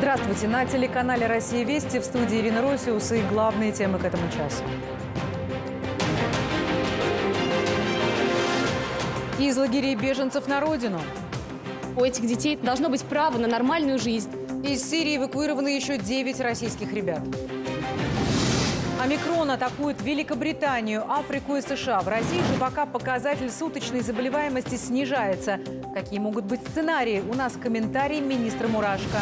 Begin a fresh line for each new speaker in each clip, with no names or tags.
Здравствуйте! На телеканале «Россия Вести» в студии Ирина Росиус и главные темы к этому часу. Из лагерей беженцев на родину.
У этих детей должно быть право на нормальную жизнь.
Из Сирии эвакуированы еще 9 российских ребят. Омикрон атакует Великобританию, Африку и США. В России же пока показатель суточной заболеваемости снижается. Какие могут быть сценарии? У нас комментарий министра Мурашко.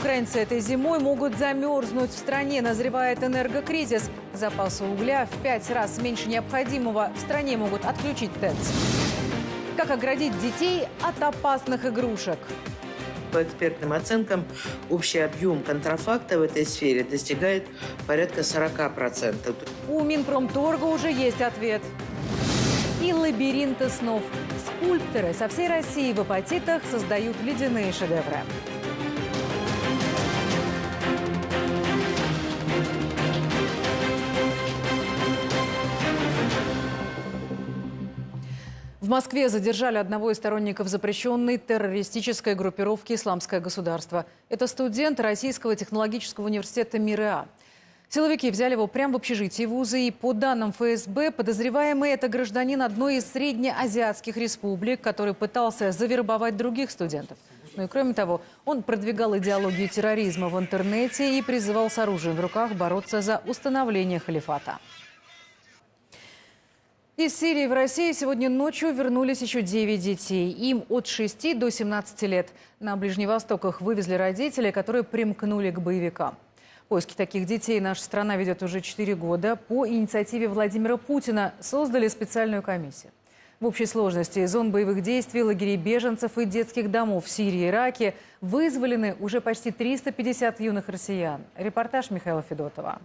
Украинцы этой зимой могут замерзнуть. В стране назревает энергокризис. Запасы угля в пять раз меньше необходимого. В стране могут отключить ТЭЦ. Как оградить детей от опасных игрушек?
По экспертным оценкам, общий объем контрафакта в этой сфере достигает порядка 40%.
У Минпромторга уже есть ответ. И лабиринты снов. Скульпторы со всей России в апатитах создают ледяные шедевры. Москве задержали одного из сторонников запрещенной террористической группировки «Исламское государство». Это студент Российского технологического университета МИРА. Силовики взяли его прямо в общежитии вуза, и по данным ФСБ, подозреваемый – это гражданин одной из среднеазиатских республик, который пытался завербовать других студентов. Ну и кроме того, он продвигал идеологию терроризма в интернете и призывал с оружием в руках бороться за установление халифата. Из Сирии в Россию сегодня ночью вернулись еще 9 детей. Им от 6 до 17 лет. На Ближний Восток их вывезли родители, которые примкнули к боевикам. Поиски таких детей наша страна ведет уже 4 года. По инициативе Владимира Путина создали специальную комиссию. В общей сложности зон боевых действий, лагерей беженцев и детских домов в Сирии и Ираке вызволены уже почти 350 юных россиян. Репортаж Михаила Федотова.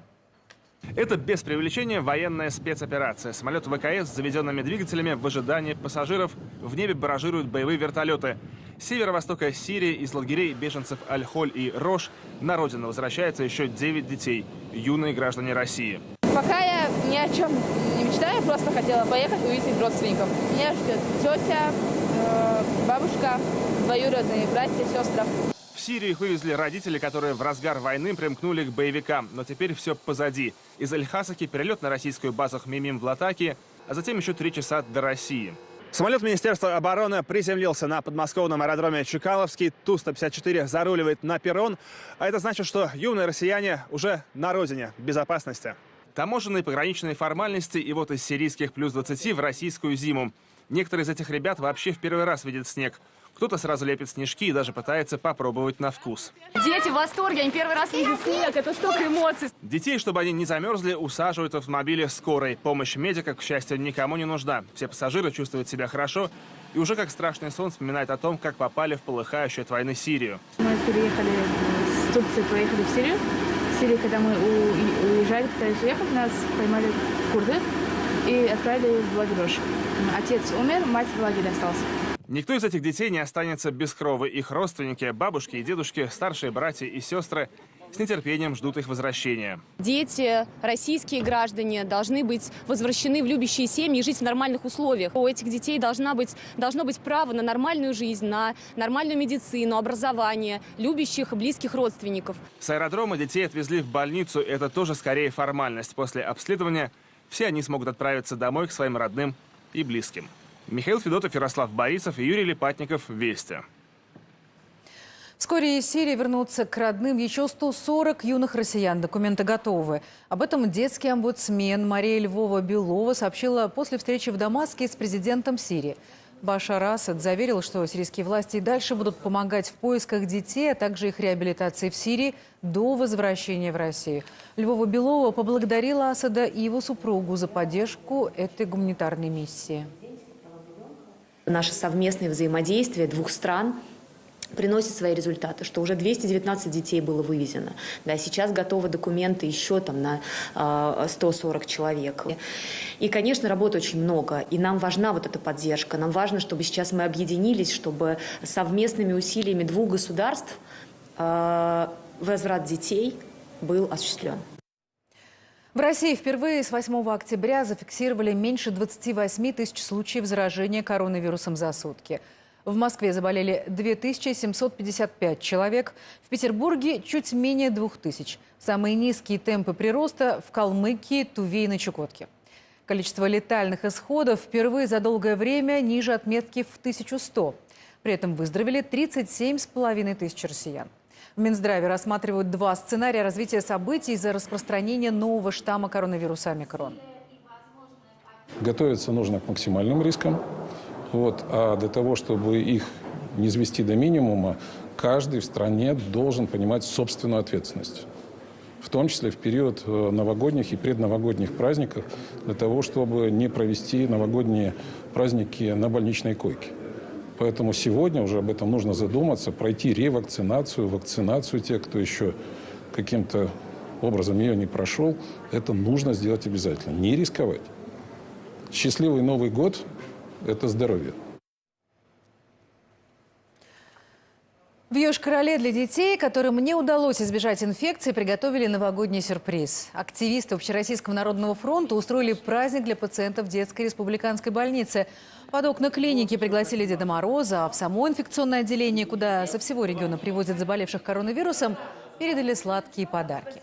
Это без привлечения военная спецоперация. Самолет ВКС с заведенными двигателями в ожидании пассажиров в небе баражируют боевые вертолеты. Северо-востока Сирии из лагерей беженцев Аль-Холь и Рош на родину возвращается еще 9 детей, юные граждане России.
Пока я ни о чем не мечтаю, просто хотела поехать увидеть родственников. Меня ждет тетя, э, бабушка, двоюродные братья, сестры.
В Сирию их вывезли родители, которые в разгар войны примкнули к боевикам. Но теперь все позади. Из Эль-Хасаки перелет на российскую базу Хмимим в Латаке, а затем еще три часа до России. Самолет Министерства обороны приземлился на подмосковном аэродроме Чекаловский. Ту-154 заруливает на перрон. А это значит, что юные россияне уже на родине, безопасности. Таможенные пограничные формальности и вот из сирийских плюс 20 в российскую зиму. Некоторые из этих ребят вообще в первый раз видят снег. Кто-то сразу лепит снежки и даже пытается попробовать на вкус.
Дети в восторге, они первый раз видят снег, это столько эмоций.
Детей, чтобы они не замерзли, усаживают в автомобиле скорой. Помощь медика, к счастью, никому не нужна. Все пассажиры чувствуют себя хорошо и уже как страшный сон вспоминают о том, как попали в полыхающую от войны Сирию.
Мы переехали с Турции, поехали в Сирию. В Сирии, когда мы уезжали, пытались уехать, нас поймали курды и отправили в лагерь Отец умер, мать в лагере остался.
Никто из этих детей не останется без крови. Их родственники, бабушки и дедушки, старшие братья и сестры с нетерпением ждут их возвращения.
Дети, российские граждане, должны быть возвращены в любящие семьи и жить в нормальных условиях. У этих детей должна быть, должно быть право на нормальную жизнь, на нормальную медицину, образование, любящих и близких родственников.
С аэродрома детей отвезли в больницу. Это тоже скорее формальность. После обследования все они смогут отправиться домой к своим родным и близким. Михаил Федотов, Ярослав Борисов и Юрий Липатников. Вести.
Вскоре из Сирии вернутся к родным еще 140 юных россиян. Документы готовы. Об этом детский омбудсмен Мария Львова-Белова сообщила после встречи в Дамаске с президентом Сирии. Башар Асад заверил, что сирийские власти и дальше будут помогать в поисках детей, а также их реабилитации в Сирии до возвращения в Россию. Львова-Белова поблагодарила Асада и его супругу за поддержку этой гуманитарной миссии.
Наше совместное взаимодействие двух стран приносит свои результаты, что уже 219 детей было вывезено. Да, сейчас готовы документы еще там на э, 140 человек. И, конечно, работы очень много, и нам важна вот эта поддержка. Нам важно, чтобы сейчас мы объединились, чтобы совместными усилиями двух государств э, возврат детей был осуществлен.
В России впервые с 8 октября зафиксировали меньше 28 тысяч случаев заражения коронавирусом за сутки. В Москве заболели 2755 человек, в Петербурге чуть менее 2000. Самые низкие темпы прироста в Калмыкии, Туве и на Чукотке. Количество летальных исходов впервые за долгое время ниже отметки в 1100. При этом выздоровели 37,5 тысяч россиян. В Минздраве рассматривают два сценария развития событий из-за распространения нового штамма коронавируса омикрон.
Готовиться нужно к максимальным рискам. Вот. А для того, чтобы их не свести до минимума, каждый в стране должен понимать собственную ответственность. В том числе в период э, новогодних и предновогодних праздников, для того, чтобы не провести новогодние праздники на больничной койке. Поэтому сегодня уже об этом нужно задуматься, пройти ревакцинацию, вакцинацию тех, кто еще каким-то образом ее не прошел. Это нужно сделать обязательно. Не рисковать. Счастливый Новый год – это здоровье.
В Йошкар-Оле для детей, которым не удалось избежать инфекции, приготовили новогодний сюрприз. Активисты Общероссийского народного фронта устроили праздник для пациентов детской республиканской больницы. Под окна клиники пригласили Деда Мороза, а в само инфекционное отделение, куда со всего региона привозят заболевших коронавирусом, передали сладкие подарки.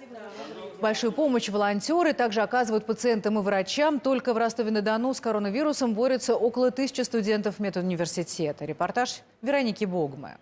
Большую помощь волонтеры также оказывают пациентам и врачам. Только в Ростове-на-Дону с коронавирусом борются около тысячи студентов медуниверситета. Репортаж Вероники Богмы.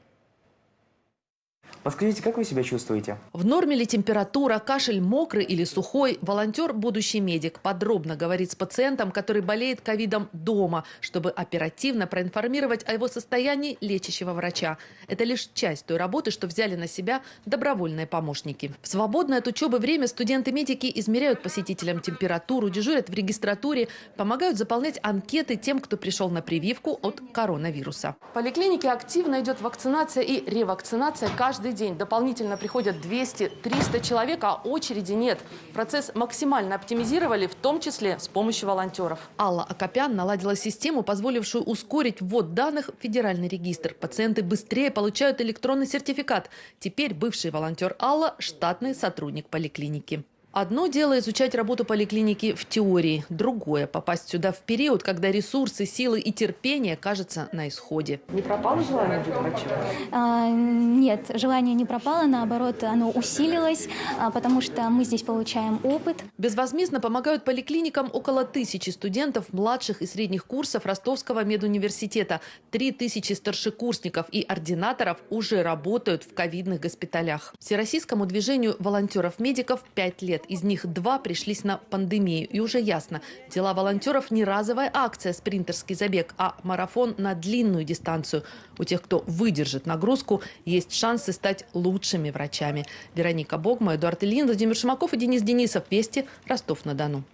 Подскажите, как вы себя чувствуете?
В норме ли температура, кашель мокрый или сухой? Волонтер – будущий медик. Подробно говорит с пациентом, который болеет ковидом дома, чтобы оперативно проинформировать о его состоянии лечащего врача. Это лишь часть той работы, что взяли на себя добровольные помощники. В свободное от учебы время студенты-медики измеряют посетителям температуру, дежурят в регистратуре, помогают заполнять анкеты тем, кто пришел на прививку от коронавируса. В поликлинике активно идет вакцинация и ревакцинация каждый каждый день дополнительно приходят 200-300 человек, а очереди нет. Процесс максимально оптимизировали, в том числе с помощью волонтеров. Алла Акопян наладила систему, позволившую ускорить ввод данных в федеральный регистр. Пациенты быстрее получают электронный сертификат. Теперь бывший волонтер Алла – штатный сотрудник поликлиники. Одно дело изучать работу поликлиники в теории, другое – попасть сюда в период, когда ресурсы, силы и терпение кажутся на исходе.
Не пропало желание быть врачом?
А, нет, желание не пропало, наоборот, оно усилилось, а, потому что мы здесь получаем опыт.
Безвозмездно помогают поликлиникам около тысячи студентов младших и средних курсов Ростовского медуниверситета. Три тысячи старшекурсников и ординаторов уже работают в ковидных госпиталях. Всероссийскому движению волонтеров-медиков пять лет лет. Из них два пришлись на пандемию. И уже ясно, дела волонтеров не разовая акция «Спринтерский забег», а марафон на длинную дистанцию. У тех, кто выдержит нагрузку, есть шансы стать лучшими врачами. Вероника Богма, Эдуард Ильин, Владимир Шимаков и Денис Денисов. Вести, Ростов-на-Дону.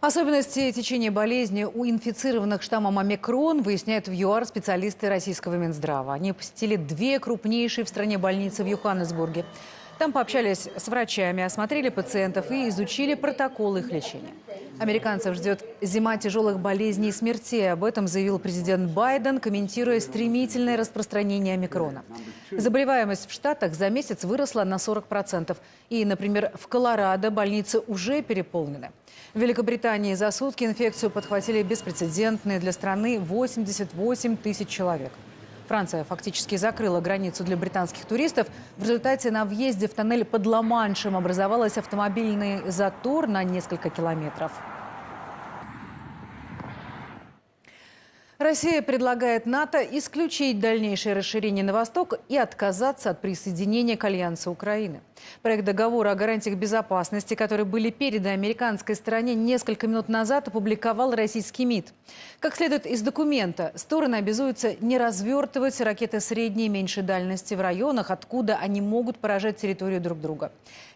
Особенности течения болезни у инфицированных штаммом омикрон выясняют в ЮАР специалисты российского Минздрава. Они посетили две крупнейшие в стране больницы в Йоханнесбурге. Там пообщались с врачами, осмотрели пациентов и изучили протокол их лечения. Американцев ждет зима тяжелых болезней и смертей. Об этом заявил президент Байден, комментируя стремительное распространение омикрона. Заболеваемость в Штатах за месяц выросла на 40%. И, например, в Колорадо больницы уже переполнены. В Великобритании за сутки инфекцию подхватили беспрецедентные для страны 88 тысяч человек. Франция фактически закрыла границу для британских туристов. В результате на въезде в тоннель под Ла-Маншем образовался автомобильный затор на несколько километров. Россия предлагает НАТО исключить дальнейшее расширение на восток и отказаться от присоединения к Альянсу Украины. Проект договора о гарантиях безопасности, которые были переданы американской стороне несколько минут назад, опубликовал российский МИД. Как следует из документа, стороны обязуются не развертывать ракеты средней и меньшей дальности в районах, откуда они могут поражать территорию друг друга.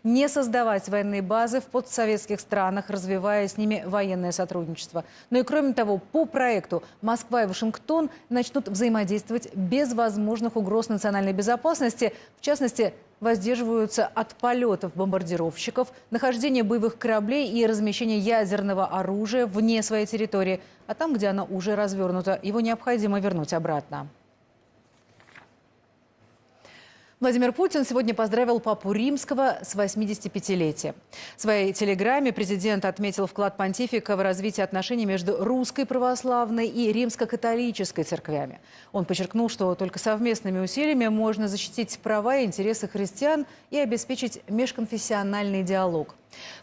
Не создавать военные базы в постсоветских странах, развивая с ними военное сотрудничество. Но и кроме того, по проекту Москва и Вашингтон начнут взаимодействовать без возможных угроз национальной безопасности. В частности, воздерживаются от полетов бомбардировщиков, нахождения боевых кораблей и размещения ядерного оружия вне своей территории. А там, где оно уже развернуто, его необходимо вернуть обратно. Владимир Путин сегодня поздравил папу Римского с 85-летием. В своей телеграмме президент отметил вклад понтифика в развитие отношений между русской православной и римско-католической церквями. Он подчеркнул, что только совместными усилиями можно защитить права и интересы христиан и обеспечить межконфессиональный диалог.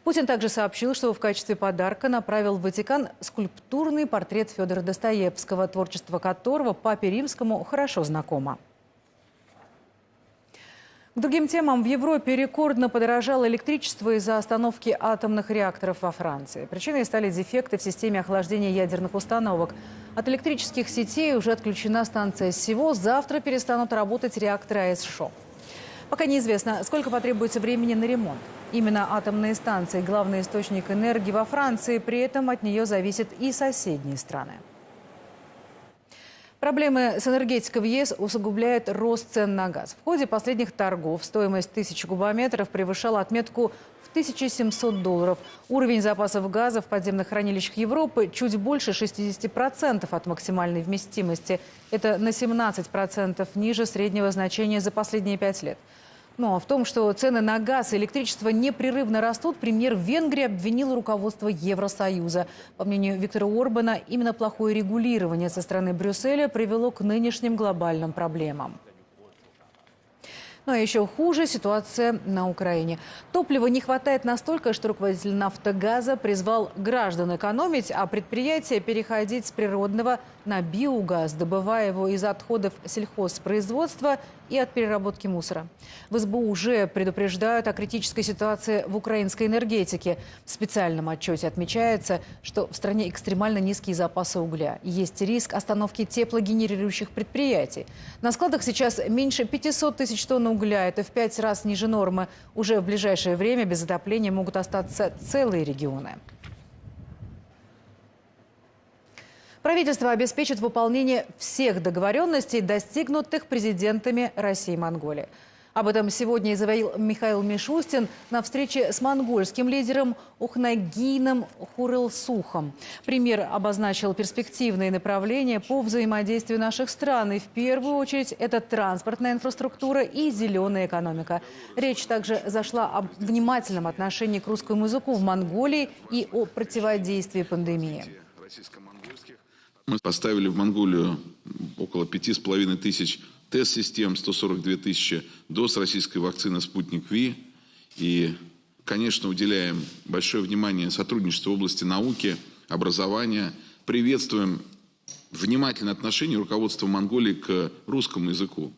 Путин также сообщил, что в качестве подарка направил в Ватикан скульптурный портрет Федора Достоевского, творчество которого папе римскому хорошо знакомо. К другим темам в Европе рекордно подорожало электричество из-за остановки атомных реакторов во Франции. Причиной стали дефекты в системе охлаждения ядерных установок. От электрических сетей уже отключена станция СИВО. Завтра перестанут работать реакторы АЭС-ШО. Пока неизвестно, сколько потребуется времени на ремонт. Именно атомные станции – главный источник энергии во Франции, при этом от нее зависят и соседние страны. Проблемы с энергетикой в ЕС усугубляет рост цен на газ. В ходе последних торгов стоимость тысячи кубометров превышала отметку в 1700 долларов. Уровень запасов газа в подземных хранилищах Европы чуть больше 60% от максимальной вместимости. Это на 17% ниже среднего значения за последние пять лет. Ну а в том, что цены на газ и электричество непрерывно растут, премьер Венгрии обвинил руководство Евросоюза. По мнению Виктора Орбана, именно плохое регулирование со стороны Брюсселя привело к нынешним глобальным проблемам. Ну а еще хуже ситуация на Украине. Топлива не хватает настолько, что руководитель «Нафтогаза» призвал граждан экономить, а предприятия переходить с природного на биогаз, добывая его из отходов сельхозпроизводства и от переработки мусора. В СБУ уже предупреждают о критической ситуации в украинской энергетике. В специальном отчете отмечается, что в стране экстремально низкие запасы угля. Есть риск остановки теплогенерирующих предприятий. На складах сейчас меньше 500 тысяч тонн угля. Это в пять раз ниже нормы. Уже в ближайшее время без отопления могут остаться целые регионы. Правительство обеспечит выполнение всех договоренностей, достигнутых президентами России и Монголии. Об этом сегодня заявил Михаил Мишустин на встрече с монгольским лидером Ухнагином Хурылсухом. Премьер обозначил перспективные направления по взаимодействию наших стран. И в первую очередь это транспортная инфраструктура и зеленая экономика. Речь также зашла об внимательном отношении к русскому языку в Монголии и о противодействии пандемии.
Мы поставили в Монголию около пяти с половиной тысяч тест-систем, 142 тысячи доз российской вакцины «Спутник Ви». И, конечно, уделяем большое внимание сотрудничеству в области науки, образования. Приветствуем внимательное отношение руководства Монголии к русскому языку.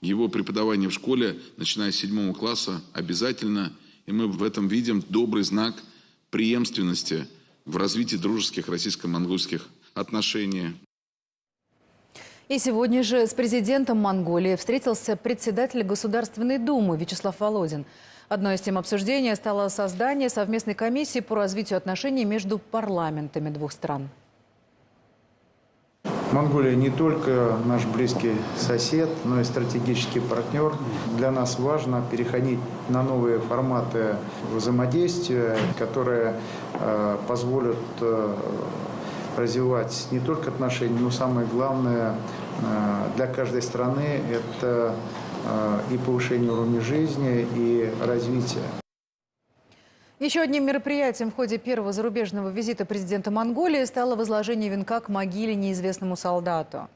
Его преподавание в школе, начиная с седьмого класса, обязательно. И мы в этом видим добрый знак преемственности в развитии дружеских российско-монгольских отношения.
И сегодня же с президентом Монголии встретился председатель Государственной Думы Вячеслав Володин. Одной из тем обсуждения стало создание совместной комиссии по развитию отношений между парламентами двух стран.
Монголия не только наш близкий сосед, но и стратегический партнер. Для нас важно переходить на новые форматы взаимодействия, которые э, позволят э, развивать не только отношения, но самое главное э, для каждой страны это э, и повышение уровня жизни, и развитие.
Еще одним мероприятием в ходе первого зарубежного визита президента Монголии стало возложение венка к могиле неизвестному солдату.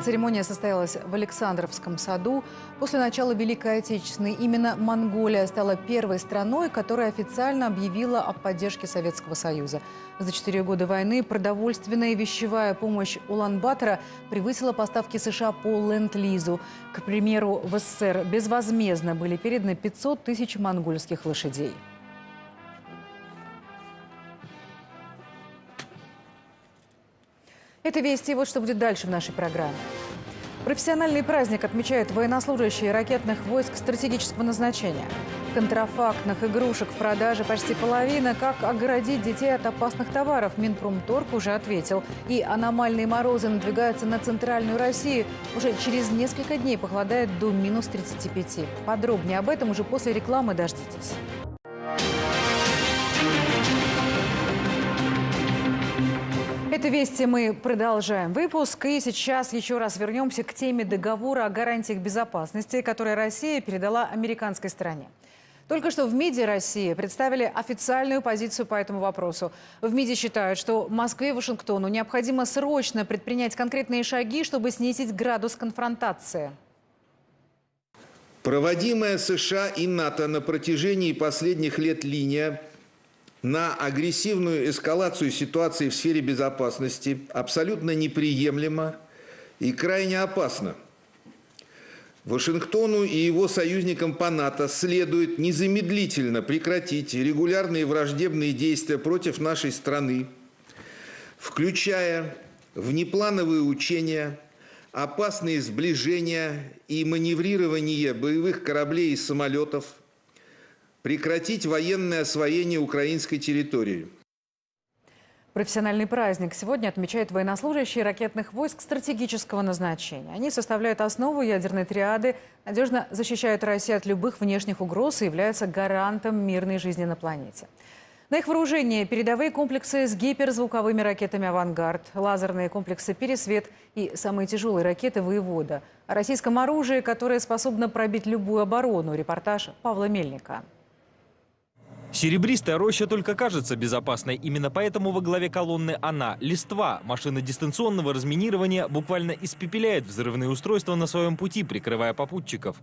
Церемония состоялась в Александровском саду. После начала Великой Отечественной именно Монголия стала первой страной, которая официально объявила о поддержке Советского Союза. За четыре года войны продовольственная и вещевая помощь Улан-Батора превысила поставки США по Ленд-Лизу. К примеру, в СССР безвозмездно были переданы 500 тысяч монгольских лошадей. Это вести. Вот что будет дальше в нашей программе. Профессиональный праздник отмечают военнослужащие ракетных войск стратегического назначения. Контрафактных игрушек в продаже почти половина. Как огородить детей от опасных товаров? Минпромторг уже ответил. И аномальные морозы надвигаются на центральную Россию. Уже через несколько дней похолодает до минус 35. Подробнее об этом уже после рекламы дождитесь. Это «Вести» мы продолжаем выпуск. И сейчас еще раз вернемся к теме договора о гарантиях безопасности, который Россия передала американской стороне. Только что в МИДе России представили официальную позицию по этому вопросу. В МИДе считают, что Москве и Вашингтону необходимо срочно предпринять конкретные шаги, чтобы снизить градус конфронтации.
Проводимая США и НАТО на протяжении последних лет линия на агрессивную эскалацию ситуации в сфере безопасности абсолютно неприемлема и крайне опасна. Вашингтону и его союзникам по НАТО следует незамедлительно прекратить регулярные враждебные действия против нашей страны, включая внеплановые учения, опасные сближения и маневрирование боевых кораблей и самолетов, прекратить военное освоение украинской территории –
Профессиональный праздник сегодня отмечают военнослужащие ракетных войск стратегического назначения. Они составляют основу ядерной триады, надежно защищают Россию от любых внешних угроз и являются гарантом мирной жизни на планете. На их вооружении передовые комплексы с гиперзвуковыми ракетами «Авангард», лазерные комплексы «Пересвет» и самые тяжелые ракеты «Воевода». О российском оружии, которое способно пробить любую оборону. Репортаж Павла Мельника.
Серебристая роща только кажется безопасной. Именно поэтому во главе колонны она, листва, машина дистанционного разминирования, буквально испепеляет взрывные устройства на своем пути, прикрывая попутчиков.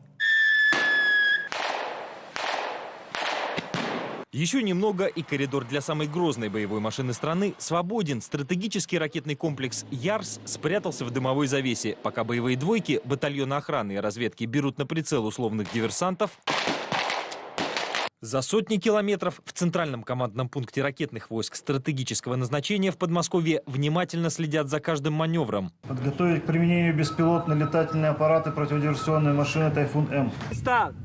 Еще немного, и коридор для самой грозной боевой машины страны свободен. Стратегический ракетный комплекс «Ярс» спрятался в дымовой завесе, пока боевые двойки батальона охраны и разведки берут на прицел условных диверсантов. За сотни километров в центральном командном пункте ракетных войск стратегического назначения в Подмосковье внимательно следят за каждым маневром.
Подготовить к применению беспилотные летательные аппараты противодиверсионной машины «Тайфун-М». Старт!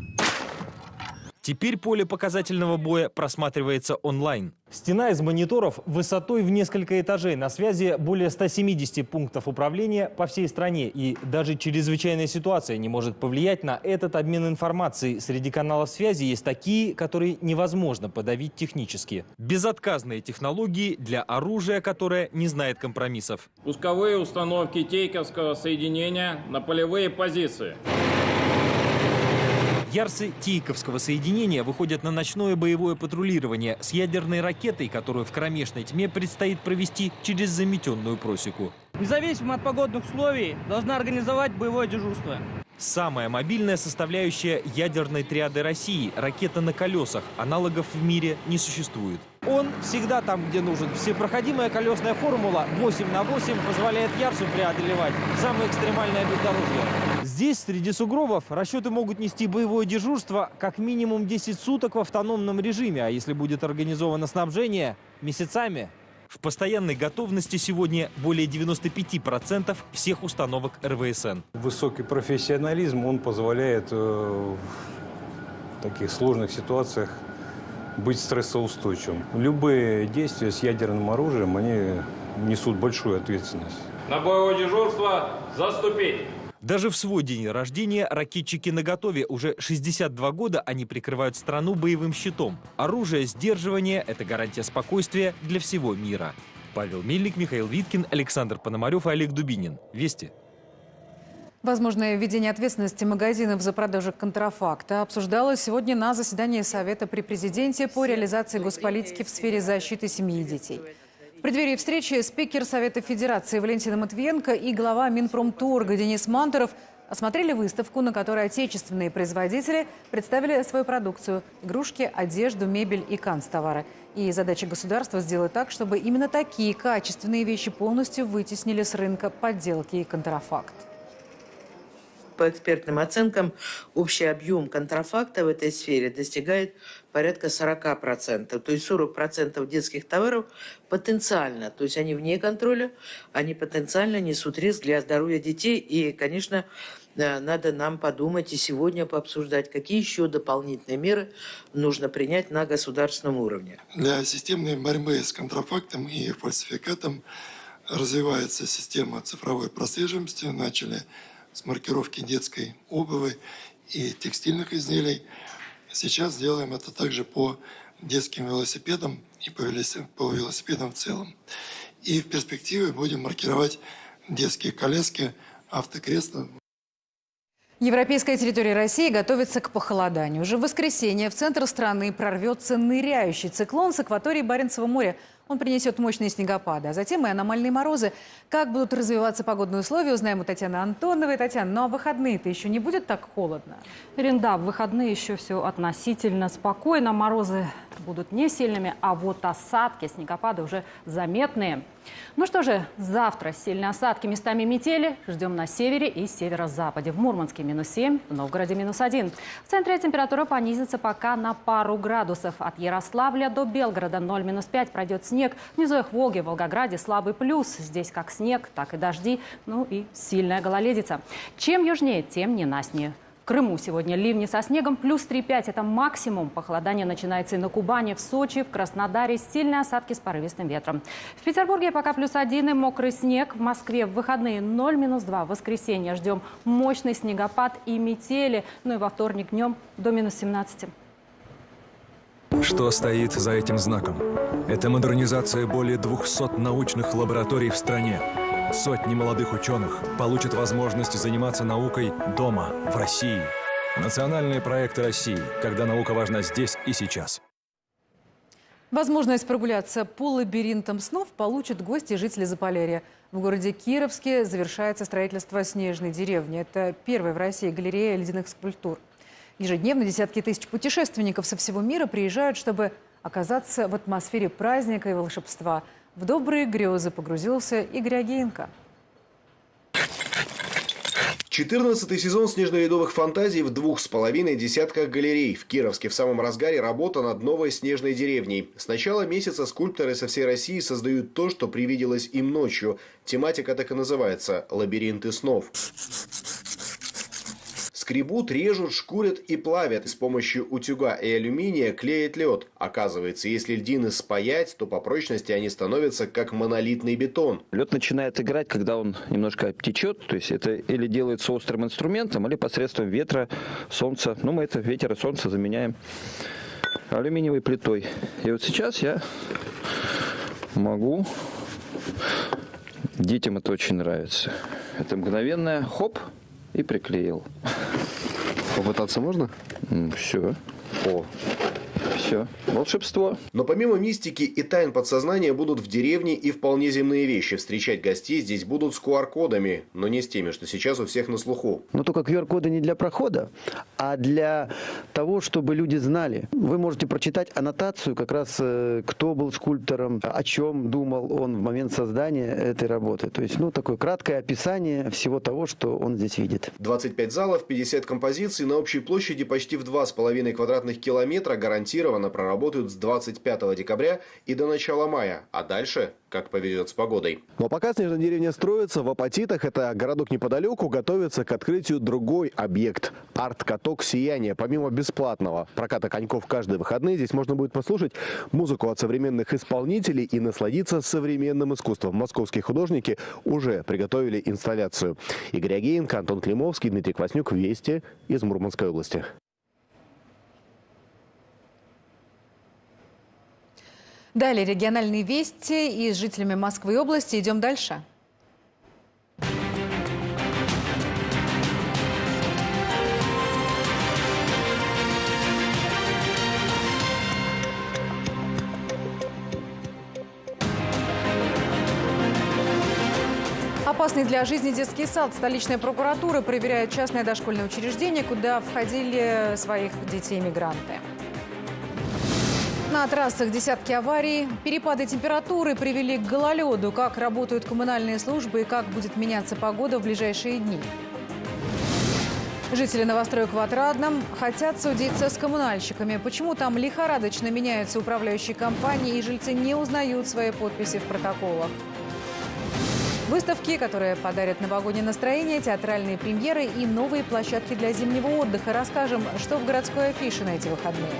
Теперь поле показательного боя просматривается онлайн. Стена из мониторов высотой в несколько этажей. На связи более 170 пунктов управления по всей стране. И даже чрезвычайная ситуация не может повлиять на этот обмен информацией. Среди каналов связи есть такие, которые невозможно подавить технически. Безотказные технологии для оружия, которое не знает компромиссов.
Пусковые установки Тейковского соединения на полевые позиции.
Ярсы Тейковского соединения выходят на ночное боевое патрулирование с ядерной ракетой, которую в кромешной тьме предстоит провести через заметенную просеку.
Независимо от погодных условий, должна организовать боевое дежурство.
Самая мобильная составляющая ядерной триады России – ракета на колесах. Аналогов в мире не существует.
Он всегда там, где нужен. Всепроходимая колесная формула 8 на 8 позволяет Ярсу преодолевать самое экстремальное бездорожье.
Здесь, среди сугробов, расчеты могут нести боевое дежурство как минимум 10 суток в автономном режиме, а если будет организовано снабжение – месяцами. В постоянной готовности сегодня более 95% всех установок РВСН.
Высокий профессионализм, он позволяет э, в таких сложных ситуациях быть стрессоустойчивым. Любые действия с ядерным оружием, они несут большую ответственность.
На боевое дежурство заступить!
Даже в свой день рождения ракетчики наготове. Уже 62 года они прикрывают страну боевым щитом. Оружие сдерживания – это гарантия спокойствия для всего мира. Павел Мельник, Михаил Виткин, Александр Пономарев и Олег Дубинин. Вести.
Возможное введение ответственности магазинов за продажу контрафакта обсуждалось сегодня на заседании Совета при президенте по реализации госполитики в сфере защиты семьи и детей. В преддверии встречи спикер Совета Федерации Валентина Матвиенко и глава Минпромторга Денис Мантеров осмотрели выставку, на которой отечественные производители представили свою продукцию – игрушки, одежду, мебель и канцтовары. И задача государства сделать так, чтобы именно такие качественные вещи полностью вытеснили с рынка подделки и контрафакт
по экспертным оценкам, общий объем контрафакта в этой сфере достигает порядка 40%. То есть 40% детских товаров потенциально, то есть они вне контроля, они потенциально несут риск для здоровья детей. И, конечно, э, надо нам подумать и сегодня пообсуждать, какие еще дополнительные меры нужно принять на государственном уровне.
Для системной борьбы с контрафактом и фальсификатом развивается система цифровой прослеживаемости. Начали с маркировки детской обуви и текстильных изделий. Сейчас делаем это также по детским велосипедам и по велосипедам в целом. И в перспективе будем маркировать детские коляски, автокресла.
Европейская территория России готовится к похолоданию. Уже в воскресенье в центр страны прорвется ныряющий циклон с акватории Баренцева моря. Он принесет мощные снегопады, а затем и аномальные морозы. Как будут развиваться погодные условия, узнаем у Татьяны Антоновой. Татьяна, ну а выходные-то еще не будет так холодно?
Ирин, да, в выходные еще все относительно спокойно. Морозы будут не сильными, а вот осадки, снегопады уже заметные. Ну что же, завтра сильные осадки, местами метели. Ждем на севере и северо-западе. В Мурманске минус 7, в Новгороде минус 1. В центре температура понизится пока на пару градусов. От Ярославля до Белгорода 0-5 пройдет снег. Их Волге, в Волгограде слабый плюс. Здесь как снег, так и дожди, ну и сильная гололедица. Чем южнее, тем ненастнее. Крыму сегодня ливни со снегом плюс 3,5. Это максимум. Похолодание начинается и на Кубани, в Сочи, в Краснодаре. Сильные осадки с порывистым ветром. В Петербурге пока плюс 1 и мокрый снег. В Москве в выходные 0 минус 2. В воскресенье ждем мощный снегопад и метели. Ну и во вторник днем до минус 17.
Что стоит за этим знаком? Это модернизация более 200 научных лабораторий в стране. Сотни молодых ученых получат возможность заниматься наукой дома, в России. Национальные проекты России, когда наука важна здесь и сейчас.
Возможность прогуляться по лабиринтам снов получат гости и жители Заполярья. В городе Кировске завершается строительство снежной деревни. Это первая в России галерея ледяных скульптур. Ежедневно десятки тысяч путешественников со всего мира приезжают, чтобы оказаться в атмосфере праздника и волшебства – в добрые грезы погрузился Игорь Агеенко.
14 сезон снежно-ледовых фантазий в двух с половиной десятках галерей. В Кировске в самом разгаре работа над новой снежной деревней. С начала месяца скульпторы со всей России создают то, что привиделось им ночью. Тематика так и называется – «Лабиринты снов». Скребут, режут, шкурят и плавят. С помощью утюга и алюминия клеят лед. Оказывается, если льдины спаять, то по прочности они становятся как монолитный бетон.
Лед начинает играть, когда он немножко течет. То есть это или делается острым инструментом, или посредством ветра, солнца. Ну, мы это ветер и солнце заменяем алюминиевой плитой. И вот сейчас я могу... Детям это очень нравится. Это мгновенное хоп, и приклеил.
Попытаться можно?
Все. О, все. Волшебство.
Но помимо мистики и тайн подсознания будут в деревне и вполне земные вещи. Встречать гостей здесь будут с QR-кодами, но не с теми, что сейчас у всех на слуху.
Но только QR-коды не для прохода, а для того, чтобы люди знали. Вы можете прочитать аннотацию, как раз э, кто был скульптором, о чем думал он в момент создания этой работы. То есть, ну, такое краткое описание всего того, что он здесь видит.
25 залов, 50 композиций на общей площади почти в 2,5 квадратных километра гарантированно проработают с 25 декабря и до начала мая, а дальше как повезет с погодой.
Но пока снежная деревня строится, в Апатитах, это городок неподалеку, готовится к открытию другой объект – арт-каток «Сияние». Помимо бесплатного проката коньков каждые выходные, здесь можно будет послушать музыку от современных исполнителей и насладиться современным искусством. Московские художники уже приготовили инсталляцию. Игорь Агеенко, Антон Климовский, Дмитрий Кваснюк. Вести из Мурманской области.
Далее региональные вести и с жителями Москвы и области. Идем дальше. Опасный для жизни детский сад. Столичная прокуратура проверяет частное дошкольное учреждение, куда входили своих детей-мигранты. На трассах десятки аварий. Перепады температуры привели к гололеду. Как работают коммунальные службы и как будет меняться погода в ближайшие дни. Жители новостроек в Отрадном хотят судиться с коммунальщиками. Почему там лихорадочно меняются управляющие компании и жильцы не узнают свои подписи в протоколах? Выставки, которые подарят новогоднее настроение, театральные премьеры и новые площадки для зимнего отдыха. Расскажем, что в городской афише на эти выходные.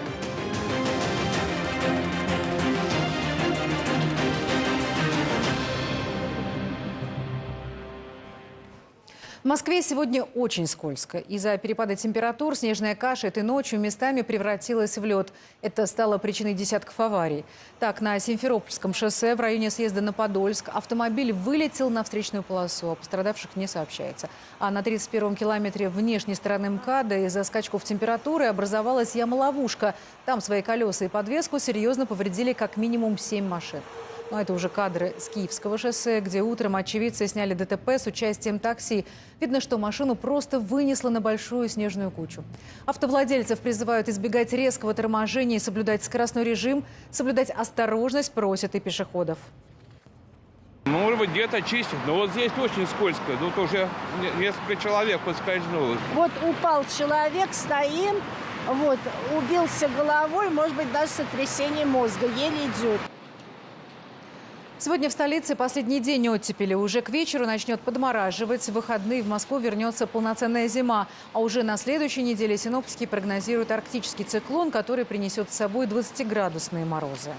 В Москве сегодня очень скользко. Из-за перепада температур снежная каша этой ночью местами превратилась в лед. Это стало причиной десятков аварий. Так, на Симферопольском шоссе в районе съезда на Подольск автомобиль вылетел на встречную полосу. О пострадавших не сообщается. А на 31-м километре внешней стороны МКАДа из-за скачков температуры образовалась яма-ловушка. Там свои колеса и подвеску серьезно повредили как минимум 7 машин. Но это уже кадры с Киевского шоссе, где утром очевидцы сняли ДТП с участием такси. Видно, что машину просто вынесло на большую снежную кучу. Автовладельцев призывают избегать резкого торможения и соблюдать скоростной режим. Соблюдать осторожность просят и пешеходов.
Может быть, где-то чистят, но вот здесь очень скользко. Тут уже несколько человек подскользнуло.
Вот упал человек, стоим, вот, убился головой, может быть, даже сотрясение мозга, еле идет.
Сегодня в столице последний день оттепели. Уже к вечеру начнет подмораживать. В выходные в Москву вернется полноценная зима. А уже на следующей неделе синоптики прогнозируют арктический циклон, который принесет с собой 20-градусные морозы.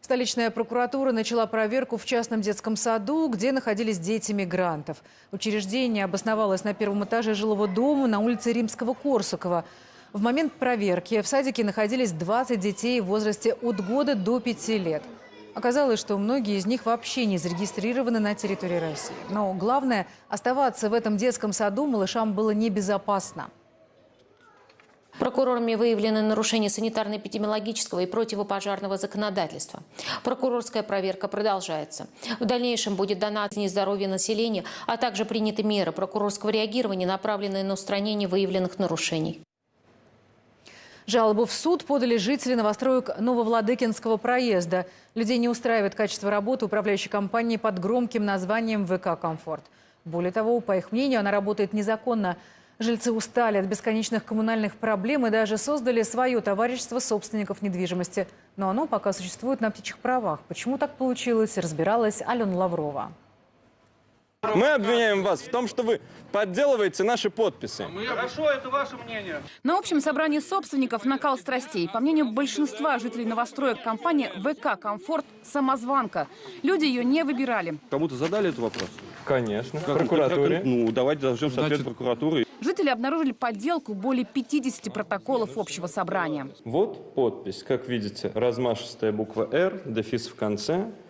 Столичная прокуратура начала проверку в частном детском саду, где находились дети мигрантов. Учреждение обосновалось на первом этаже жилого дома на улице Римского-Корсакова. В момент проверки в садике находились 20 детей в возрасте от года до 5 лет. Оказалось, что многие из них вообще не зарегистрированы на территории России. Но главное, оставаться в этом детском саду малышам было небезопасно.
Прокурорами выявлены нарушения санитарно-эпидемиологического и противопожарного законодательства. Прокурорская проверка продолжается. В дальнейшем будет дана оценка здоровья населения, а также приняты меры прокурорского реагирования, направленные на устранение выявленных нарушений.
Жалобу в суд подали жители новостроек Нововладыкинского проезда. Людей не устраивает качество работы управляющей компании под громким названием «ВК Комфорт». Более того, по их мнению, она работает незаконно. Жильцы устали от бесконечных коммунальных проблем и даже создали свое товарищество собственников недвижимости. Но оно пока существует на птичьих правах. Почему так получилось, разбиралась Алена Лаврова.
Мы обвиняем вас в том, что вы подделываете наши подписи.
Хорошо, это ваше мнение.
На общем собрании собственников накал страстей. По мнению большинства жителей новостроек, компания ВК «Комфорт» – самозванка. Люди ее не выбирали.
Кому-то задали этот вопрос? Конечно. Как, прокуратуре. Как, ну, давайте должны соответ прокуратуры.
Жители обнаружили подделку более 50 протоколов общего собрания.
Вот подпись. Как видите, размашистая буква «Р», дефис в конце –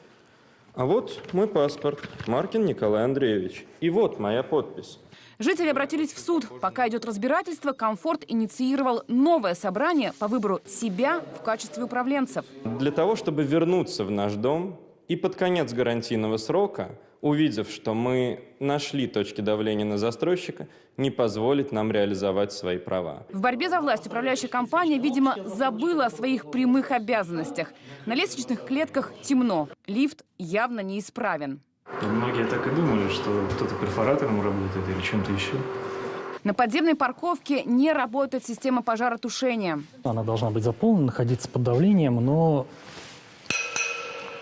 а вот мой паспорт, Маркин Николай Андреевич. И вот моя подпись.
Жители обратились в суд. Пока идет разбирательство, «Комфорт» инициировал новое собрание по выбору себя в качестве управленцев.
Для того, чтобы вернуться в наш дом и под конец гарантийного срока увидев, что мы нашли точки давления на застройщика, не позволить нам реализовать свои права.
В борьбе за власть управляющая компания, видимо, забыла о своих прямых обязанностях. На лестничных клетках темно, лифт явно неисправен.
И многие так и думали, что кто-то перфоратором работает или чем-то еще.
На подземной парковке не работает система пожаротушения.
Она должна быть заполнена, находиться под давлением, но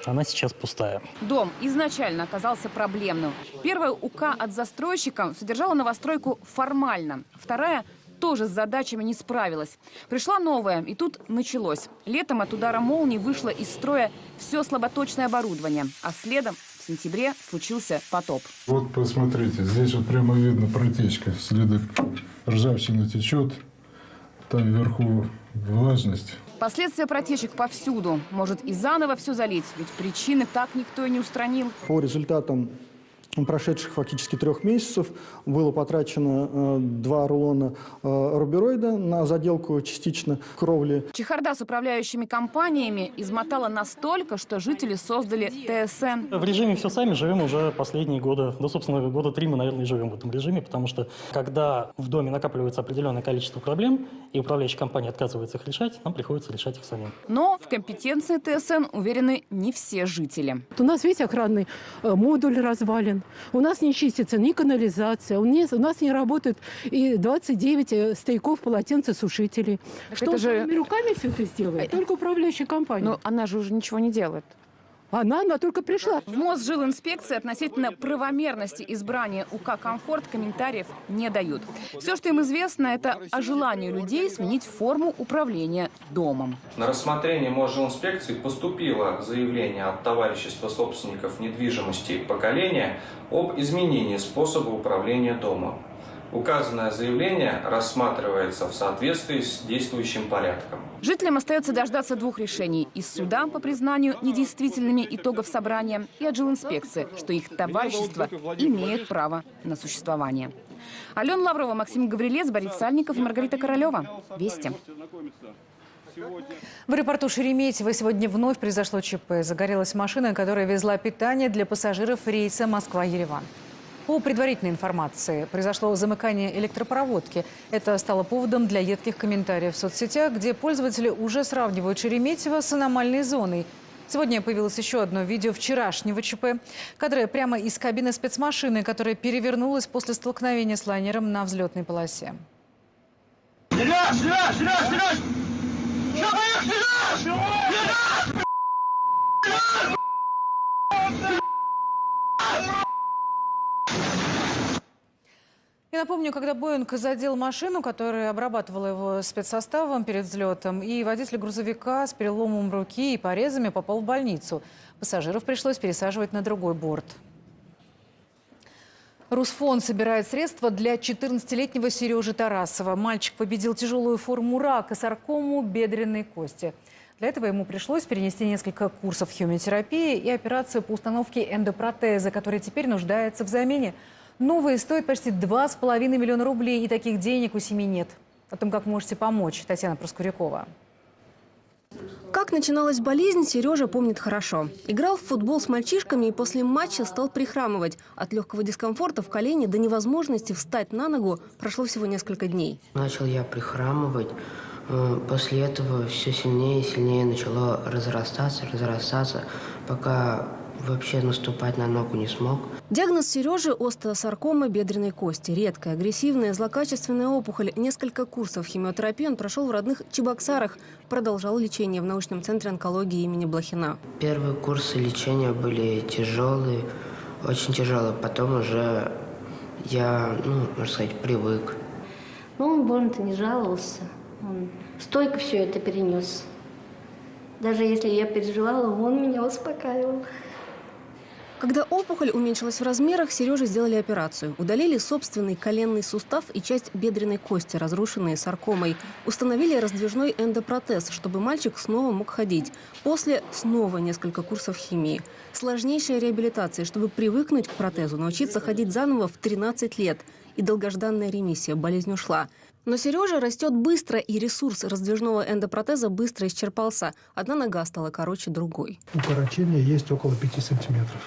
она сейчас пустая.
Дом изначально оказался проблемным. Первая УК от застройщика содержала новостройку формально. Вторая тоже с задачами не справилась. Пришла новая, и тут началось. Летом от удара молнии вышло из строя все слаботочное оборудование, а следом в сентябре случился потоп.
Вот посмотрите, здесь вот прямо видно протечка, следы ржавчины течет, там вверху влажность.
Последствия протечек повсюду. Может и заново все залить, ведь причины так никто и не устранил.
По результатам прошедших фактически трех месяцев было потрачено э, два рулона э, рубероида на заделку частично кровли.
Чехарда с управляющими компаниями измотала настолько, что жители создали ТСН.
В режиме «все сами» живем уже последние годы. Да, собственно, года три мы, наверное, и живем в этом режиме, потому что когда в доме накапливается определенное количество проблем, и управляющая компания отказывается их решать, нам приходится решать их самим.
Но в компетенции ТСН уверены не все жители.
У нас весь охранный э, модуль развален. У нас не чистится ни канализация, у нас, у нас не работают и 29 э, стояков полотенцесушителей.
Так
Что
это же...
руками все это сделает? Только управляющая компания.
Но она же уже ничего не делает.
Она, она только пришла.
В Мосжилинспекции относительно правомерности избрания УК «Комфорт» комментариев не дают. Все, что им известно, это о желании людей сменить форму управления домом.
На рассмотрение Мосжилинспекции поступило заявление от товарищества собственников недвижимости поколения об изменении способа управления домом. Указанное заявление рассматривается в соответствии с действующим порядком.
Жителям остается дождаться двух решений. Из суда по признанию недействительными итогов собрания и от жилинспекции, что их товарищество имеет право на существование. Алена Лаврова, Максим Гаврилец, Борис Сальников и Маргарита Королева. Вести.
В аэропорту Шереметьево сегодня вновь произошло ЧП. Загорелась машина, которая везла питание для пассажиров рейса Москва-Ереван. По предварительной информации, произошло замыкание электропроводки. Это стало поводом для едких комментариев в соцсетях, где пользователи уже сравнивают Шереметьево с аномальной зоной. Сегодня появилось еще одно видео вчерашнего ЧП. Кадры прямо из кабины спецмашины, которая перевернулась после столкновения с лайнером на взлетной полосе.
Сереж!
Я напомню, когда Боинг задел машину, которая обрабатывала его спецсоставом перед взлетом, и водитель грузовика с переломом руки и порезами попал в больницу. Пассажиров пришлось пересаживать на другой борт. Русфонд собирает средства для 14-летнего Сережи Тарасова. Мальчик победил тяжелую форму рака, саркому бедренной кости. Для этого ему пришлось перенести несколько курсов химиотерапии и операцию по установке эндопротеза, который теперь нуждается в замене. Новые стоят почти 2,5 миллиона рублей, и таких денег у семьи нет. О том, как можете помочь, Татьяна Проскурякова.
Как начиналась болезнь, Сережа помнит хорошо. Играл в футбол с мальчишками и после матча стал прихрамывать. От легкого дискомфорта в колене до невозможности встать на ногу прошло всего несколько дней.
Начал я прихрамывать. Э, после этого все сильнее и сильнее начало разрастаться, разрастаться, пока вообще наступать на ногу не смог.
Диагноз Сережи – остеосаркома бедренной кости. Редкая, агрессивная, злокачественная опухоль. Несколько курсов химиотерапии он прошел в родных Чебоксарах. Продолжал лечение в научном центре онкологии имени Блохина.
Первые курсы лечения были тяжелые, очень тяжелые. Потом уже я, ну, можно сказать, привык.
Ну, он больно-то не жаловался. Он стойко все это перенес. Даже если я переживала, он меня успокаивал.
Когда опухоль уменьшилась в размерах, Сереже сделали операцию. Удалили собственный коленный сустав и часть бедренной кости, разрушенные саркомой. Установили раздвижной эндопротез, чтобы мальчик снова мог ходить. После снова несколько курсов химии. Сложнейшая реабилитация, чтобы привыкнуть к протезу, научиться ходить заново в 13 лет. И долгожданная ремиссия, болезнь ушла. Но Сережа растет быстро, и ресурс раздвижного эндопротеза быстро исчерпался. Одна нога стала короче другой.
Укорочение есть около 5 сантиметров.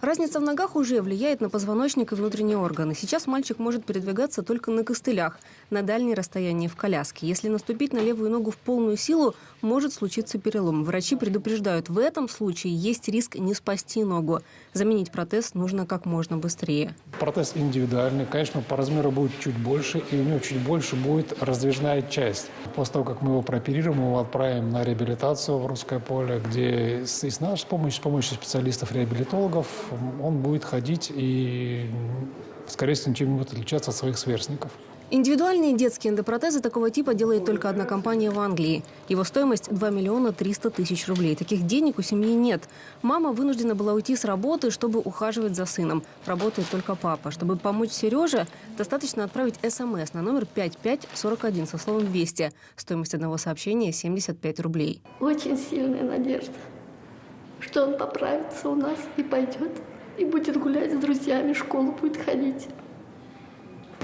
Разница в ногах уже влияет на позвоночник и внутренние органы. Сейчас мальчик может передвигаться только на костылях, на дальние расстояния в коляске. Если наступить на левую ногу в полную силу, может случиться перелом. Врачи предупреждают, в этом случае есть риск не спасти ногу. Заменить протез нужно как можно быстрее.
Протез индивидуальный, конечно, по размеру будет чуть больше, и у него чуть больше будет раздвижная часть. После того, как мы его прооперируем, мы его отправим на реабилитацию в русское поле, где с, с нашей помощью, с помощью специалистов-реабилитологов он будет ходить и, скорее всего, не будет отличаться от своих сверстников.
Индивидуальные детские эндопротезы такого типа делает только одна компания в Англии. Его стоимость 2 миллиона 300 тысяч рублей. Таких денег у семьи нет. Мама вынуждена была уйти с работы, чтобы ухаживать за сыном. Работает только папа. Чтобы помочь Сереже, достаточно отправить СМС на номер 5541 со словом «Вести». Стоимость одного сообщения – 75 рублей.
Очень сильная надежда, что он поправится у нас и пойдет, и будет гулять с друзьями, в школу будет ходить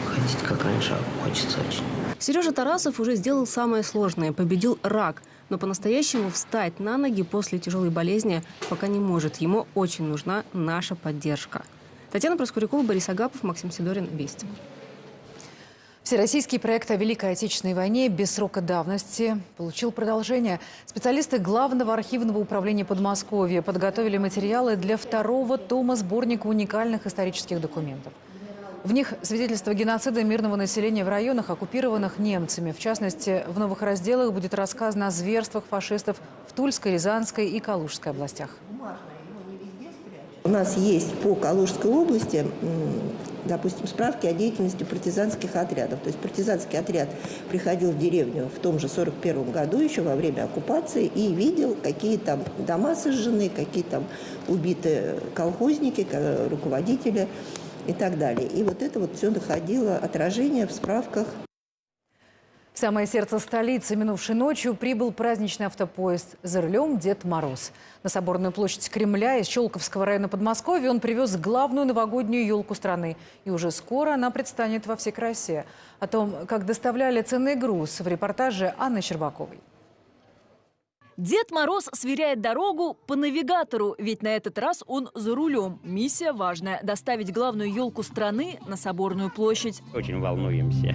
ходить, как раньше, хочется очень.
Сережа Тарасов уже сделал самое сложное – победил рак. Но по-настоящему встать на ноги после тяжелой болезни пока не может. Ему очень нужна наша поддержка. Татьяна Проскурякова, Борис Агапов, Максим Сидорин. Вести.
Всероссийский проект о Великой Отечественной войне без срока давности получил продолжение. Специалисты Главного архивного управления Подмосковья подготовили материалы для второго тома сборника уникальных исторических документов. В них свидетельство геноцида мирного населения в районах, оккупированных немцами. В частности, в новых разделах будет рассказано о зверствах фашистов в Тульской, Рязанской и Калужской областях.
У нас есть по Калужской области, допустим, справки о деятельности партизанских отрядов. То есть партизанский отряд приходил в деревню в том же 41 году, еще во время оккупации, и видел, какие там дома сожжены, какие там убиты колхозники, руководители и так далее. И вот это вот все находило отражение в справках.
В самое сердце столицы минувшей ночью прибыл праздничный автопоезд. За рулем Дед Мороз. На Соборную площадь Кремля из Щелковского района Подмосковья он привез главную новогоднюю елку страны. И уже скоро она предстанет во всей красе. О том, как доставляли ценный груз в репортаже Анны Щербаковой.
Дед Мороз сверяет дорогу по навигатору, ведь на этот раз он за рулем. Миссия важная – доставить главную елку страны на Соборную площадь.
Очень волнуемся.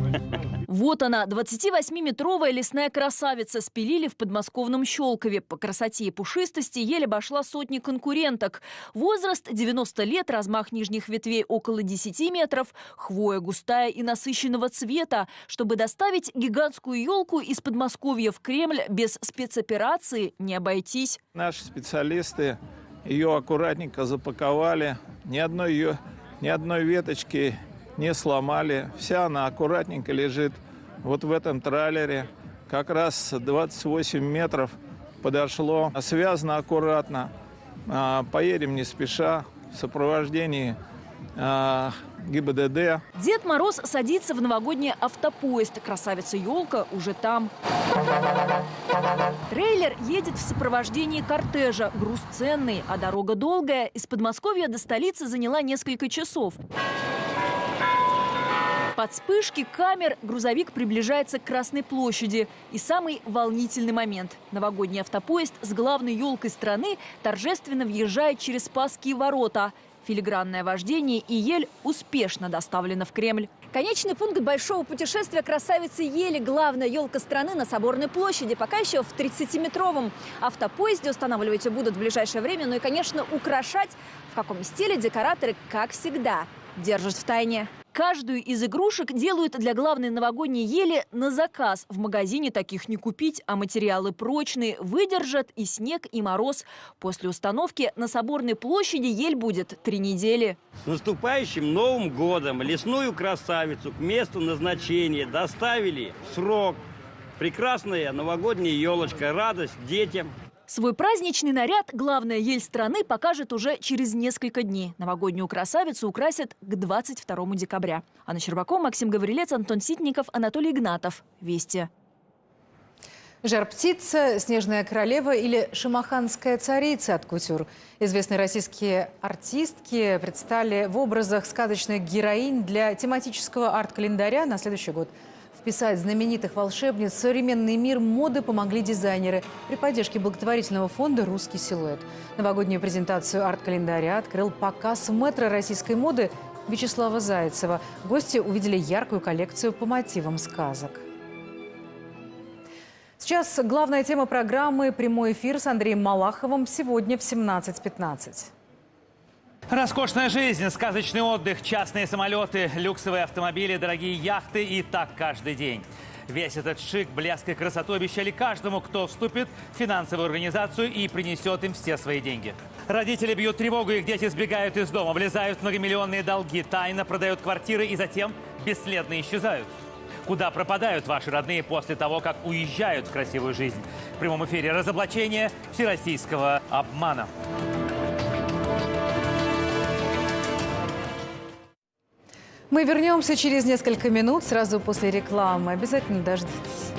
Вот она, 28-метровая лесная красавица, спилили в подмосковном Щелкове. По красоте и пушистости еле обошла сотни конкуренток. Возраст 90 лет, размах нижних ветвей около 10 метров, хвоя густая и насыщенного цвета. Чтобы доставить гигантскую елку из Подмосковья в Кремль без спецоперации, операции не обойтись.
Наши специалисты ее аккуратненько запаковали, ни одной ее, ни одной веточки не сломали. Вся она аккуратненько лежит вот в этом траллере. Как раз 28 метров подошло, связано аккуратно. А, поедем не спеша в сопровождении а, ГИБДД.
Дед Мороз садится в новогодний автопоезд. Красавица елка уже там. Трейлер едет в сопровождении кортежа. Груз ценный, а дорога долгая. Из Подмосковья до столицы заняла несколько часов. Под вспышки камер грузовик приближается к Красной площади. И самый волнительный момент. Новогодний автопоезд с главной елкой страны торжественно въезжает через Спасские ворота – Филигранное вождение и ель успешно доставлена в Кремль.
Конечный пункт большого путешествия красавицы Ели, главная елка страны на Соборной площади, пока еще в 30-метровом автопоезде устанавливать будут в ближайшее время. Ну и, конечно, украшать в каком стиле декораторы, как всегда, держат в тайне.
Каждую из игрушек делают для главной новогодней ели на заказ. В магазине таких не купить, а материалы прочные, выдержат и снег, и мороз. После установки на Соборной площади ель будет три недели.
С наступающим Новым годом лесную красавицу к месту назначения доставили срок. Прекрасная новогодняя елочка, радость детям.
Свой праздничный наряд главная ель страны покажет уже через несколько дней. Новогоднюю красавицу украсят к 22 декабря. Анна Щербакова, Максим Гаврилец, Антон Ситников, Анатолий Игнатов. Вести.
Жар-птица, снежная королева или шамаханская царица от кутюр. Известные российские артистки предстали в образах сказочных героинь для тематического арт-календаря на следующий год – Вписать знаменитых волшебниц в современный мир моды помогли дизайнеры при поддержке благотворительного фонда «Русский силуэт». Новогоднюю презентацию арт-календаря открыл показ метро российской моды Вячеслава Зайцева. Гости увидели яркую коллекцию по мотивам сказок. Сейчас главная тема программы «Прямой эфир» с Андреем Малаховым сегодня в 17.15.
Роскошная жизнь, сказочный отдых, частные самолеты, люксовые автомобили, дорогие яхты и так каждый день. Весь этот шик, блеск и красоту обещали каждому, кто вступит в финансовую организацию и принесет им все свои деньги. Родители бьют тревогу, их дети сбегают из дома, влезают в многомиллионные долги, тайно продают квартиры и затем бесследно исчезают. Куда пропадают ваши родные после того, как уезжают в красивую жизнь? В прямом эфире разоблачение всероссийского обмана.
Мы вернемся через несколько минут, сразу после рекламы. Обязательно дождитесь.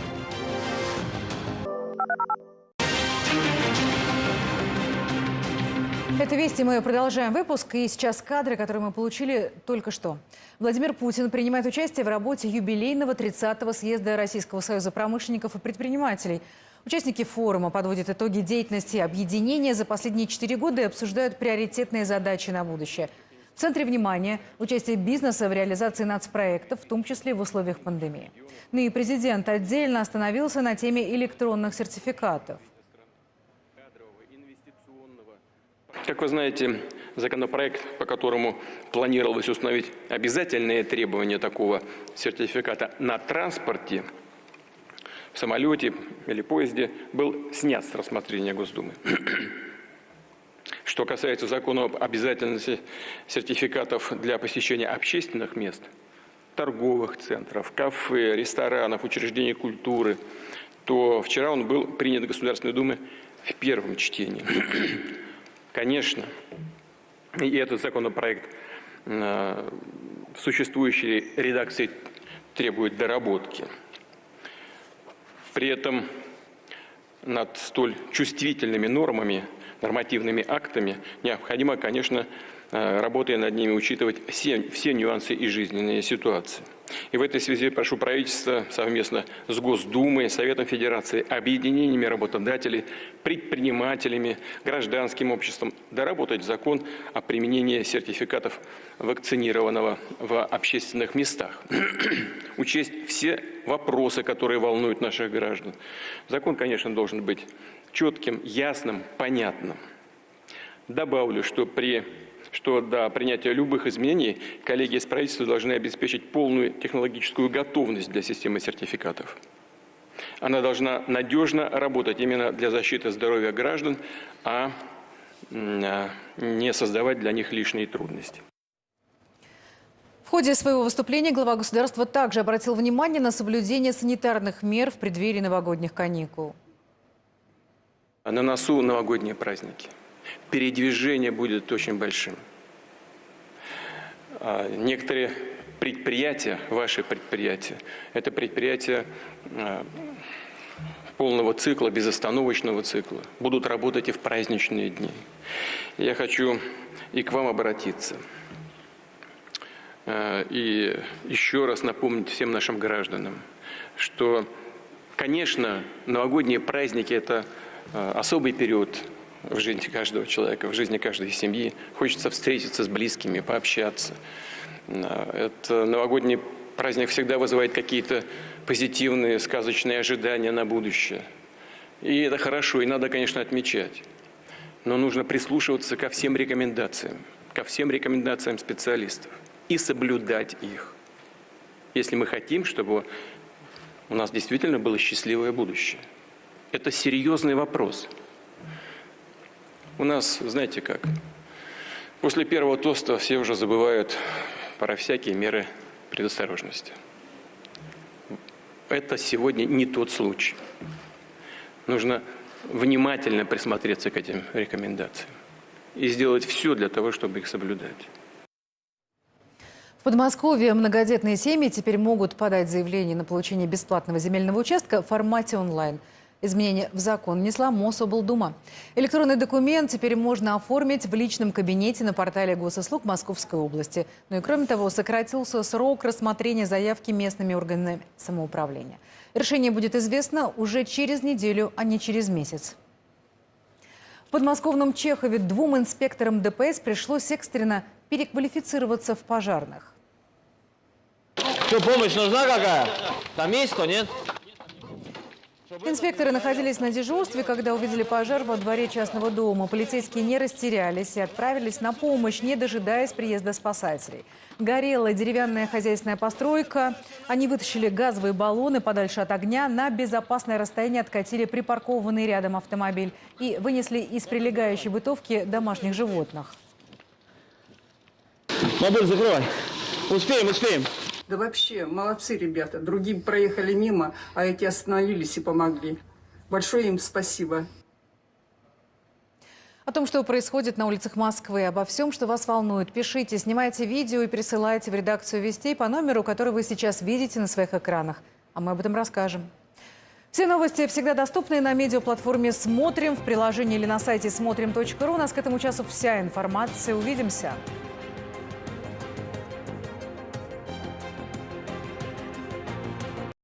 Это «Вести». Мы продолжаем выпуск. И сейчас кадры, которые мы получили только что. Владимир Путин принимает участие в работе юбилейного 30-го съезда Российского союза промышленников и предпринимателей. Участники форума подводят итоги деятельности объединения за последние четыре года и обсуждают приоритетные задачи на будущее – в центре внимания участие бизнеса в реализации нацпроектов, в том числе в условиях пандемии. Ну и президент отдельно остановился на теме электронных сертификатов.
Как вы знаете, законопроект, по которому планировалось установить обязательные требования такого сертификата на транспорте, в самолете или поезде, был снят с рассмотрения Госдумы. Что касается закона об обязательности сертификатов для посещения общественных мест, торговых центров, кафе, ресторанов, учреждений культуры, то вчера он был принят Государственной Думой в первом чтении. Конечно, и этот законопроект э, в существующей редакции требует доработки. При этом над столь чувствительными нормами, нормативными актами необходимо, конечно, э, работая над ними, учитывать все, все нюансы и жизненные ситуации. И в этой связи прошу правительство совместно с Госдумой, Советом Федерации, объединениями работодателей, предпринимателями, гражданским обществом доработать закон о применении сертификатов вакцинированного в общественных местах. Учесть все вопросы, которые волнуют наших граждан. Закон, конечно, должен быть четким, ясным, понятным. Добавлю, что при что до принятия любых изменений коллеги из правительства должны обеспечить полную технологическую готовность для системы сертификатов. Она должна надежно работать именно для защиты здоровья граждан, а, а не создавать для них лишние трудности.
В ходе своего выступления глава государства также обратил внимание на соблюдение санитарных мер в преддверии новогодних каникул.
На носу новогодние праздники передвижение будет очень большим. А, некоторые предприятия, ваши предприятия, это предприятия а, полного цикла, безостановочного цикла, будут работать и в праздничные дни. Я хочу и к вам обратиться. А, и еще раз напомнить всем нашим гражданам, что, конечно, новогодние праздники – это особый период в жизни каждого человека, в жизни каждой семьи. Хочется встретиться с близкими, пообщаться. Это новогодний праздник всегда вызывает какие-то позитивные, сказочные ожидания на будущее. И это хорошо, и надо, конечно, отмечать. Но нужно прислушиваться ко всем рекомендациям, ко всем рекомендациям специалистов и соблюдать их. Если мы хотим, чтобы у нас действительно было счастливое будущее. Это серьезный вопрос. У нас, знаете как, после первого тоста все уже забывают про всякие меры предосторожности. Это сегодня не тот случай. Нужно внимательно присмотреться к этим рекомендациям и сделать все для того, чтобы их соблюдать.
В Подмосковье многодетные семьи теперь могут подать заявление на получение бесплатного земельного участка в формате онлайн – Изменения в закон внесла Мособлдума. Электронный документ теперь можно оформить в личном кабинете на портале госуслуг Московской области. Ну и кроме того, сократился срок рассмотрения заявки местными органами самоуправления. Решение будет известно уже через неделю, а не через месяц. В подмосковном Чехове двум инспекторам ДПС пришлось экстренно переквалифицироваться в пожарных.
Что, помощь нужна какая? Там есть кто, нет?
Инспекторы находились на дежурстве, когда увидели пожар во дворе частного дома. Полицейские не растерялись и отправились на помощь, не дожидаясь приезда спасателей. Горела деревянная хозяйственная постройка. Они вытащили газовые баллоны подальше от огня, на безопасное расстояние откатили припаркованный рядом автомобиль и вынесли из прилегающей бытовки домашних животных.
Мобиль закрывай. Успеем, успеем.
Да вообще, молодцы ребята. Другим проехали мимо, а эти остановились и помогли. Большое им спасибо.
О том, что происходит на улицах Москвы, обо всем, что вас волнует, пишите, снимайте видео и присылайте в редакцию «Вестей» по номеру, который вы сейчас видите на своих экранах. А мы об этом расскажем. Все новости всегда доступны на медиаплатформе «Смотрим» в приложении или на сайте смотрим.ру. У нас к этому часу вся информация. Увидимся.